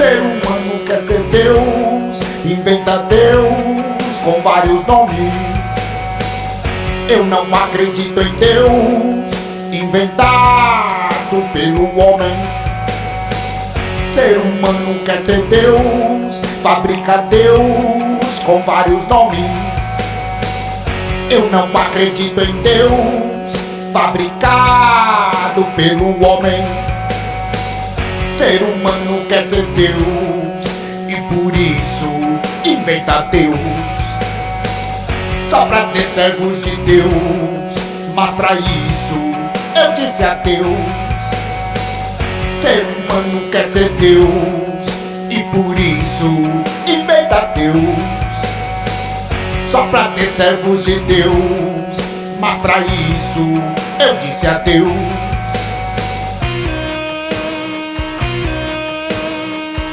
Ser humano quer ser Deus, inventa Deus com vários nomes. Eu não acredito em Deus, inventado pelo homem. Ser humano quer ser Deus, fabrica Deus com vários nomes. Eu não acredito em Deus, fabricado pelo homem. Ser humano quer ser Deus, e por isso inventa Deus. Só pra ter servos de Deus, mas pra isso eu disse a Deus. Ser humano quer ser Deus, e por isso inventa Deus só pra ter servos de Deus. Mas pra isso eu disse adeus.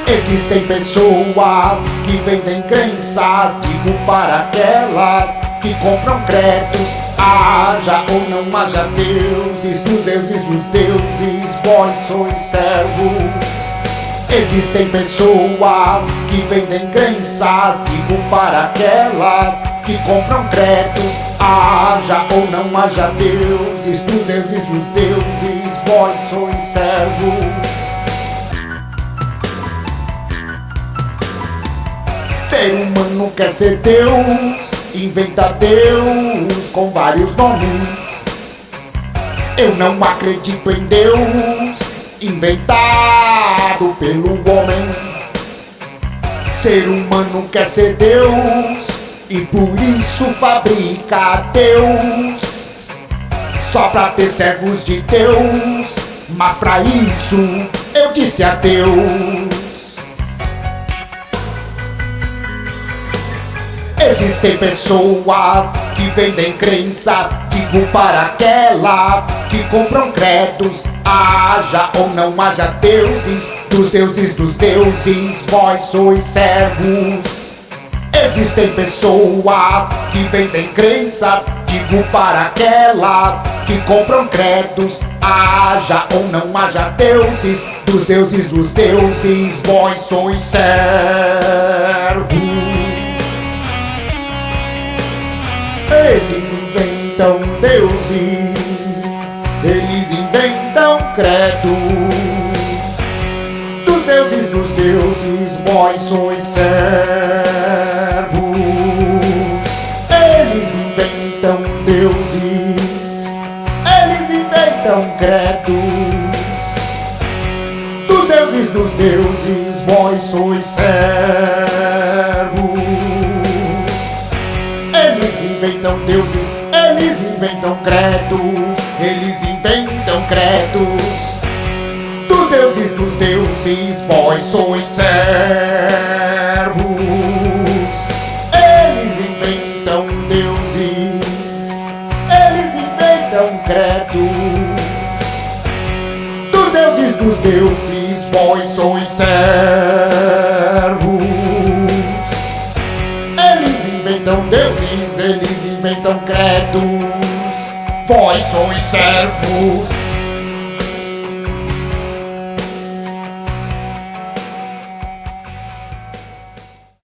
Existem pessoas que vendem crenças, digo para aquelas que compram créditos. Haja ou não haja deuses, dos deuses, dos deuses, vós sois servos. Existem pessoas que vendem crenças, digo para aquelas que compram créditos. Haja ou não haja deuses, dos deuses, dos deuses, vós sois Ser humano quer ser Deus, inventa Deus com vários nomes. Eu não acredito em Deus, inventado pelo homem. Ser humano quer ser Deus e por isso fabrica Deus. Só pra ter servos de Deus, mas pra isso eu disse adeus. Existem pessoas que vendem crenças, digo para aquelas que compram créditos. Haja ou não haja deuses, dos deuses dos deuses, vós sois servos. Existem pessoas que vendem crenças, digo para aquelas que compram créditos. Haja ou não haja deuses, dos deuses dos deuses, vós sois servos. Inventam deuses, eles inventam credos. Dos deuses, dos deuses, vós sois servos. Eles inventam deuses, eles inventam credos. Dos deuses, dos deuses, vós sois servos inventam deuses, eles inventam credos, eles inventam credos. Dos deuses, dos deuses, vós sois servos. Eles inventam deuses, eles inventam credos. Dos deuses, dos deuses, vós sois servos. Eles inventam deuses, eles inventam credos. Vós sois servos.